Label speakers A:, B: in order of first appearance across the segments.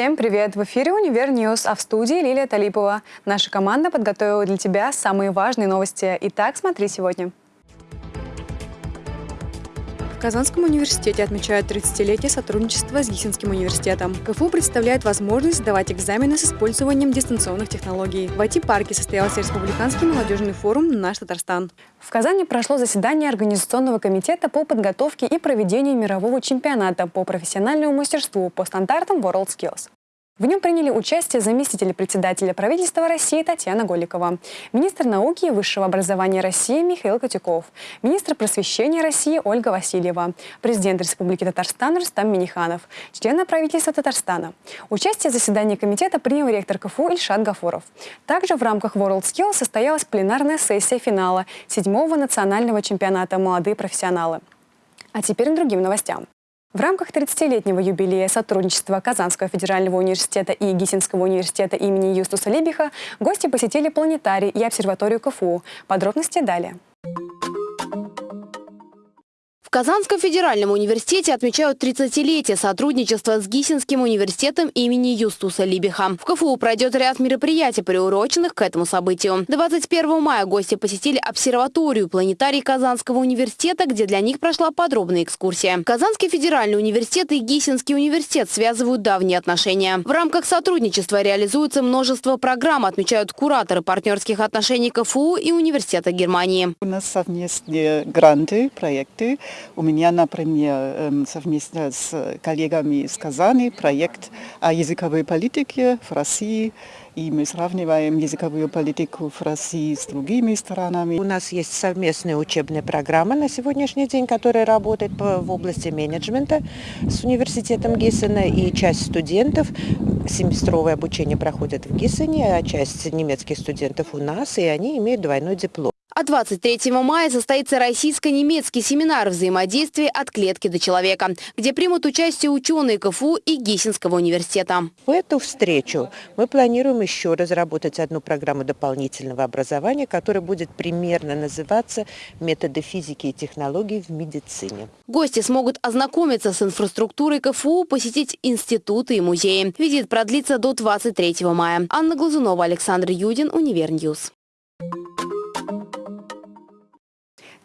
A: Всем привет! В эфире «Универ News», а в студии Лилия Талипова. Наша команда подготовила для тебя самые важные новости. Итак, смотри сегодня. В Казанском университете отмечают 30-летие сотрудничества с Гиссенским университетом. КФУ представляет возможность сдавать экзамены с использованием дистанционных технологий. В IT-парке состоялся Республиканский молодежный форум «Наш Татарстан». В Казани прошло заседание Организационного комитета по подготовке и проведению мирового чемпионата по профессиональному мастерству по стандартам WorldSkills. В нем приняли участие заместитель председателя правительства России Татьяна Голикова, министр науки и высшего образования России Михаил Котюков, министр просвещения России Ольга Васильева, президент Республики Татарстан Рустам Миниханов, члены правительства Татарстана. Участие в заседании комитета принял ректор КФУ Ильшат Гафуров. Также в рамках WorldSkills состоялась пленарная сессия финала седьмого национального чемпионата «Молодые профессионалы». А теперь к другим новостям. В рамках 30-летнего юбилея сотрудничества Казанского федерального университета и Гисинского университета имени Юстуса Либиха гости посетили планетарий и обсерваторию КФУ. Подробности далее.
B: В Казанском федеральном университете отмечают 30-летие сотрудничества с Гисинским университетом имени Юстуса Либиха. В КФУ пройдет ряд мероприятий, приуроченных к этому событию. 21 мая гости посетили обсерваторию планетарий Казанского университета, где для них прошла подробная экскурсия. Казанский федеральный университет и Гисинский университет связывают давние отношения. В рамках сотрудничества реализуется множество программ, отмечают кураторы партнерских отношений КФУ и Университета Германии.
C: У нас совместные гранты, проекты. У меня, например, эм, совместно с коллегами из Казани проект о языковой политике в России. И мы сравниваем языковую политику в России с другими странами.
D: У нас есть совместная учебная программа на сегодняшний день, которая работает в области менеджмента с университетом Гиссена. И часть студентов семестровое обучение проходит в Гиссене, а часть немецких студентов у нас, и они имеют двойной диплом.
B: А 23 мая состоится российско-немецкий семинар взаимодействия от клетки до человека, где примут участие ученые КФУ и Гиссинского университета.
D: В эту встречу мы планируем еще разработать одну программу дополнительного образования, которая будет примерно называться «Методы физики и технологий в медицине».
B: Гости смогут ознакомиться с инфраструктурой КФУ, посетить институты и музеи. Визит продлится до 23 мая. Анна Глазунова, Александр Юдин, Универ News.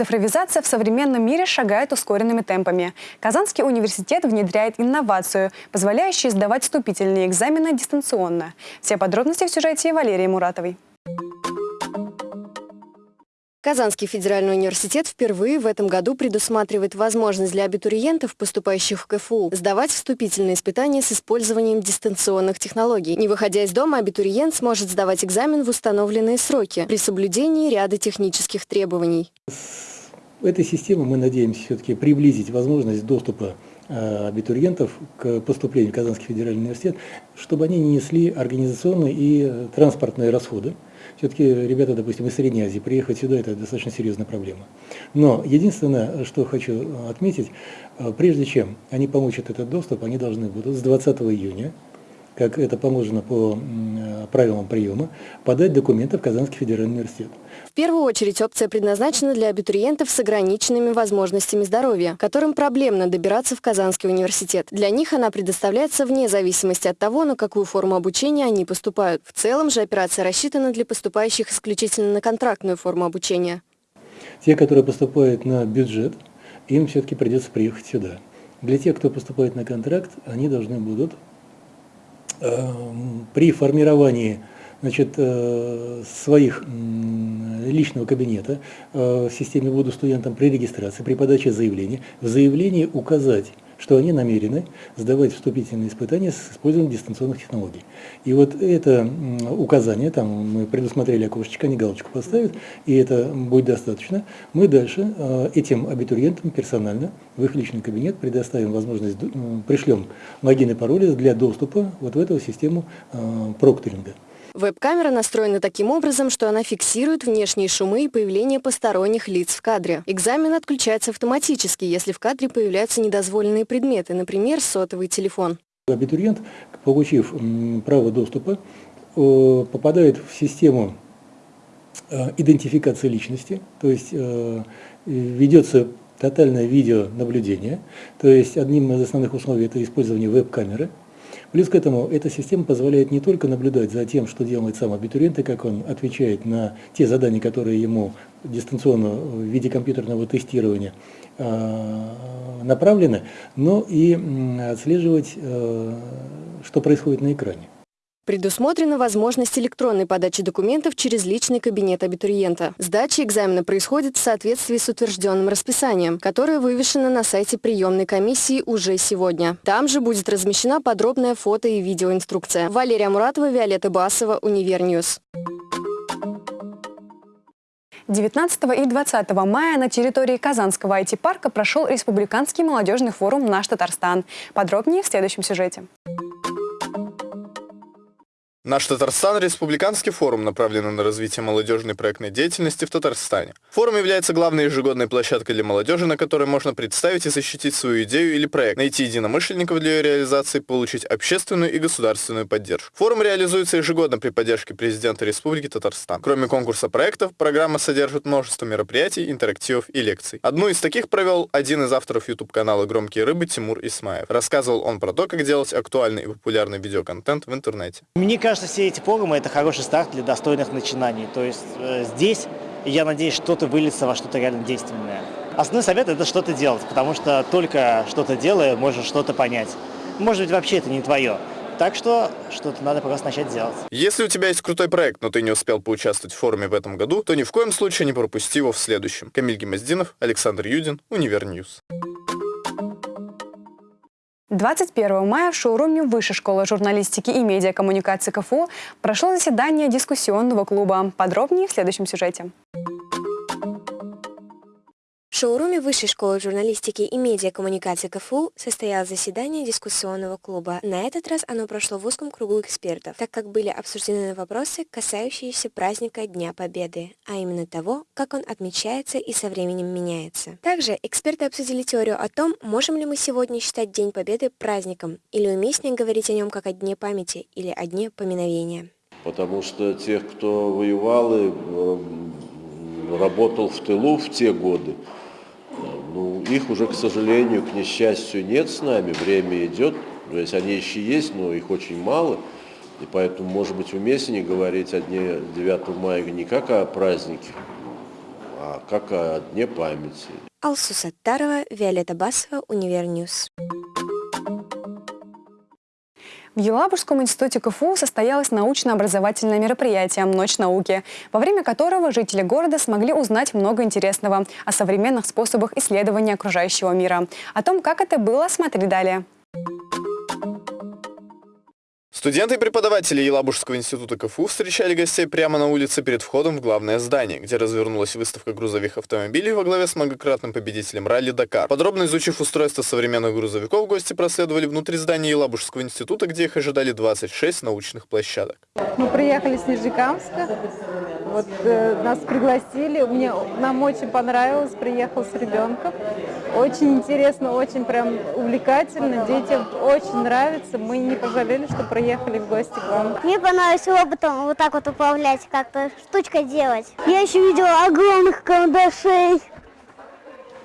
A: Цифровизация в современном мире шагает ускоренными темпами. Казанский университет внедряет инновацию, позволяющую сдавать вступительные экзамены дистанционно. Все подробности в сюжете Валерии Муратовой.
E: Казанский федеральный университет впервые в этом году предусматривает возможность для абитуриентов, поступающих в КФУ, сдавать вступительные испытания с использованием дистанционных технологий. Не выходя из дома, абитуриент сможет сдавать экзамен в установленные сроки при соблюдении ряда технических требований.
F: В этой системе мы надеемся все-таки приблизить возможность доступа э, абитуриентов к поступлению в Казанский федеральный университет, чтобы они не несли организационные и э, транспортные расходы. Все-таки ребята, допустим, из Средней Азии приехать сюда – это достаточно серьезная проблема. Но единственное, что хочу отметить, э, прежде чем они получат этот доступ, они должны будут с 20 июня как это положено по правилам приема, подать документы в Казанский федеральный университет.
E: В первую очередь опция предназначена для абитуриентов с ограниченными возможностями здоровья, которым проблемно добираться в Казанский университет. Для них она предоставляется вне зависимости от того, на какую форму обучения они поступают. В целом же операция рассчитана для поступающих исключительно на контрактную форму обучения.
F: Те, которые поступают на бюджет, им все-таки придется приехать сюда. Для тех, кто поступает на контракт, они должны будут при формировании значит, э, своих личного кабинета э, в системе «Буду студентом» при регистрации, при подаче заявления, в заявлении указать что они намерены сдавать вступительные испытания с использованием дистанционных технологий. И вот это указание, там мы предусмотрели окошечко, они галочку поставят, и это будет достаточно. Мы дальше э, этим абитуриентам персонально в их личный кабинет предоставим возможность, пришлем логин и пароли для доступа вот в эту систему э, прокторинга.
E: Веб-камера настроена таким образом, что она фиксирует внешние шумы и появление посторонних лиц в кадре. Экзамен отключается автоматически, если в кадре появляются недозволенные предметы, например, сотовый телефон.
F: Абитуриент, получив право доступа, попадает в систему э, идентификации личности, то есть э, ведется тотальное видеонаблюдение, то есть одним из основных условий это использование веб-камеры. Плюс к этому эта система позволяет не только наблюдать за тем, что делает сам абитуриент и как он отвечает на те задания, которые ему дистанционно в виде компьютерного тестирования э, направлены, но и отслеживать, э, что происходит на экране.
E: Предусмотрена возможность электронной подачи документов через личный кабинет абитуриента. Сдача экзамена происходит в соответствии с утвержденным расписанием, которое вывешено на сайте приемной комиссии уже сегодня. Там же будет размещена подробная фото- и видеоинструкция. Валерия Муратова, Виолетта Басова, Универ News.
A: 19 и 20 мая на территории Казанского IT-парка прошел Республиканский молодежный форум «Наш Татарстан». Подробнее в следующем сюжете.
G: Наш Татарстан – республиканский форум, направленный на развитие молодежной проектной деятельности в Татарстане. Форум является главной ежегодной площадкой для молодежи, на которой можно представить и защитить свою идею или проект, найти единомышленников для ее реализации, получить общественную и государственную поддержку. Форум реализуется ежегодно при поддержке президента Республики Татарстан. Кроме конкурса проектов, программа содержит множество мероприятий, интерактивов и лекций. Одну из таких провел один из авторов YouTube-канала «Громкие рыбы» Тимур Исмаев. Рассказывал он про то, как делать актуальный и популярный видеоконтент в интернете.
H: Мне кажется, кажется, все эти форумы – это хороший старт для достойных начинаний. То есть э, здесь, я надеюсь, что-то выльется во что-то реально действенное. Основной совет – это что-то делать, потому что только что-то делая, можно что-то понять. Может быть, вообще это не твое. Так что что-то надо просто начать делать.
G: Если у тебя есть крутой проект, но ты не успел поучаствовать в форуме в этом году, то ни в коем случае не пропусти его в следующем. Камиль Гемоздинов, Александр Юдин, Универ News.
A: 21 мая в шоуруме Высшей школы журналистики и медиакоммуникации КФУ прошло заседание дискуссионного клуба. Подробнее в следующем сюжете
I: шоуруме Высшей школы журналистики и медиакоммуникации КФУ состоялось заседание дискуссионного клуба. На этот раз оно прошло в узком кругу экспертов, так как были обсуждены вопросы, касающиеся праздника Дня Победы, а именно того, как он отмечается и со временем меняется. Также эксперты обсудили теорию о том, можем ли мы сегодня считать День Победы праздником, или уместнее говорить о нем как о Дне памяти или о Дне поминовения.
J: Потому что тех, кто воевал и э, работал в тылу в те годы, их уже, к сожалению, к несчастью, нет с нами, время идет, то есть они еще есть, но их очень мало, и поэтому, может быть, уместнее говорить о дне 9 мая не как о празднике, а как о дне памяти.
I: Алсу Саттарова, Виолетта Басова, Универ News.
A: В Елабужском институте КФУ состоялось научно-образовательное мероприятие «Ночь науки», во время которого жители города смогли узнать много интересного о современных способах исследования окружающего мира. О том, как это было, смотри далее.
G: Студенты и преподаватели Елабужского института КФУ встречали гостей прямо на улице перед входом в главное здание, где развернулась выставка грузовых автомобилей во главе с многократным победителем ралли «Дакар». Подробно изучив устройство современных грузовиков, гости проследовали внутри здания Елабужского института, где их ожидали 26 научных площадок.
K: Мы приехали с Нижнекамска, вот э, нас пригласили, мне, нам очень понравилось, приехал с ребенком. Очень интересно, очень прям увлекательно, детям очень нравится. Мы не пожалели, что приехали в гости к вам.
L: Мне понравилось роботом вот так вот управлять, как-то штучка делать. Я еще видела огромных карандашей.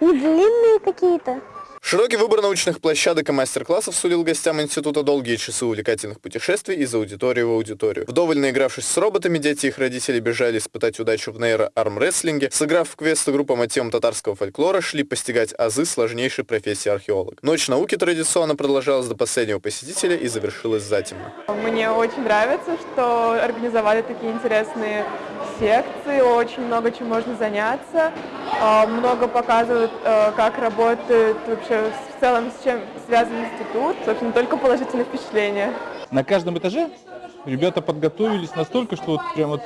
L: Не длинные какие-то.
G: Широкий выбор научных площадок и мастер-классов сулил гостям института долгие часы увлекательных путешествий из аудитории в аудиторию. Вдоволь наигравшись с роботами, дети и их родители бежали испытать удачу в нейро-армрестлинге. Сыграв в квесты группа мотивам татарского фольклора, шли постигать азы сложнейшей профессии археолог. Ночь науки традиционно продолжалась до последнего посетителя и завершилась затемно.
M: Мне очень нравится, что организовали такие интересные секции, очень много чем можно заняться, а, много показывают, э, как работает вообще в целом, с чем связан институт, собственно, только положительные впечатления.
N: На каждом этаже ребята подготовились настолько, что вот прям вот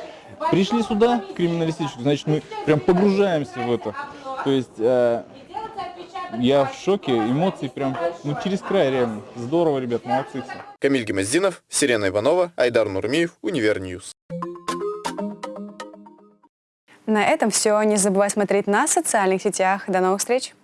N: пришли сюда, криминалистическую, значит, мы прям погружаемся в это. То есть э, я в шоке, эмоции прям ну, через край реально. Здорово, ребят, молодцы все.
G: Камиль Гемоздинов, Сирена Иванова, Айдар Нурмиев, Универ News.
A: На этом все. Не забывай смотреть на социальных сетях. До новых встреч!